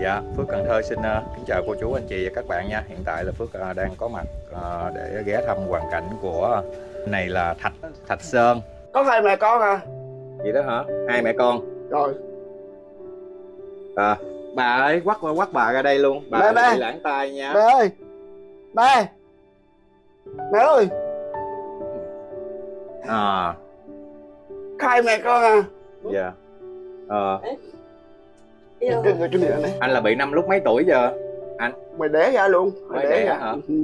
Dạ, Phước Cần Thơ xin ờ, kính chào cô chú anh chị và các bạn nha. Hiện tại là Phước ờ, đang có mặt ờ, để ghé thăm hoàn cảnh của này là Thạch Thạch Sơn. có hai mẹ con à Vậy đó hả? Hai mẹ con. rồi À, bà ơi, quắt quắt bà ra đây luôn. Bà ba. bị lãng tai nha. mẹ ơi mẹ mẹ ơi À, hai mẹ con à dạ. Ờ, cái người trên miệng này anh là bị năm lúc mấy tuổi giờ? mày đẻ ra luôn Mới đẻ hả? Ừ.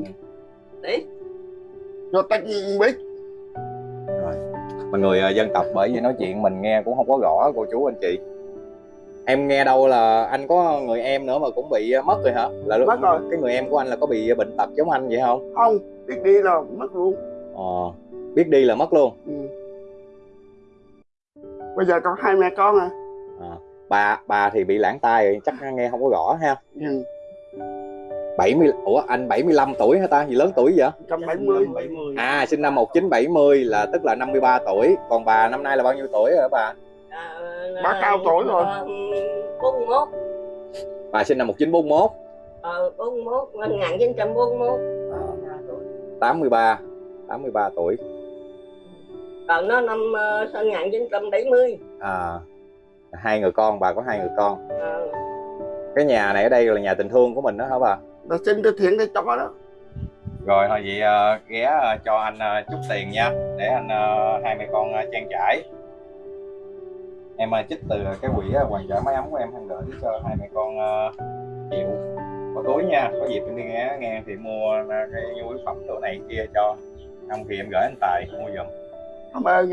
rồi tách biết Mọi người ờ, dân tộc bởi vì nói chuyện mình nghe cũng không có rõ cô chú anh chị. Em nghe đâu là anh có người em nữa mà cũng bị ờ, mất rồi hả? Là Mất rồi. cái người em của anh là có bị bệnh tật giống anh vậy không? không biết đi là mất luôn Ờ, biết đi là mất luôn. ừ. bây giờ còn hai mẹ con à À, bà bà thì bị lãng tai rồi, chắc nghe không có rõ ha. ừ. 70 Ủa anh 75 tuổi hả ta? Gì lớn tuổi vậy? 170 À sinh năm 1970 là tức là 53 tuổi. Còn bà năm nay là bao nhiêu tuổi rồi hả bà? Bà cao tuổi rồi. bốn mươi mốt Bà sinh năm 1941. ờ bốn mươi mốt năm ngàn chín trăm bốn mươi mốt À, 83 83 tuổi. còn nó năm ờ, trăm bảy mươi À hai người con, bà có hai người con. Ờ, Cái nhà này ở đây là nhà tình thương của mình đó hả bà? là xin từ thiện để cho đó Rồi thôi vậy ờ, ghé ờ, cho anh ờ, chút tiền nha để anh ờ, hai mẹ con ờ, trang trải. Em ờ, trích từ cái quỹ ờ, hoàn trợ máy ấm của em anh gửi cho hai mẹ con ờ, chịu có túi nha có dịp em đi ghé nghe thì mua ờ, cái nhu yếu phẩm chỗ này kia cho không thì em gửi anh tài mua giùm cảm ơn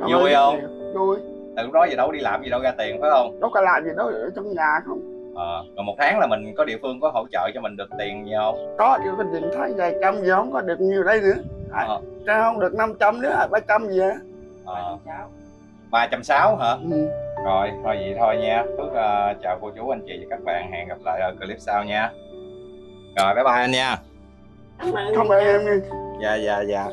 Cảm Vui không? vui từ lúc đó giờ đâu đi làm gì đâu ra tiền phải không? Đâu có làm gì đâu ở trong nhà không. Ờ, rồi một tháng là mình có địa phương có hỗ trợ cho mình được tiền gì không? Có chứ cái điện thấy vài trăm gì không có được nhiều đây nữa. À, Ờ. sao không được 500 nữa ba trăm gì á. Ờ, ba trăm sáu hả? Ừ. rồi thôi vậy thôi nha. Phước ờ, chào cô chú anh chị và các bạn. Hẹn gặp lại ở clip sau nha. Rồi bye bye anh nha. Cảm ơn em nha. Dạ dạ dạ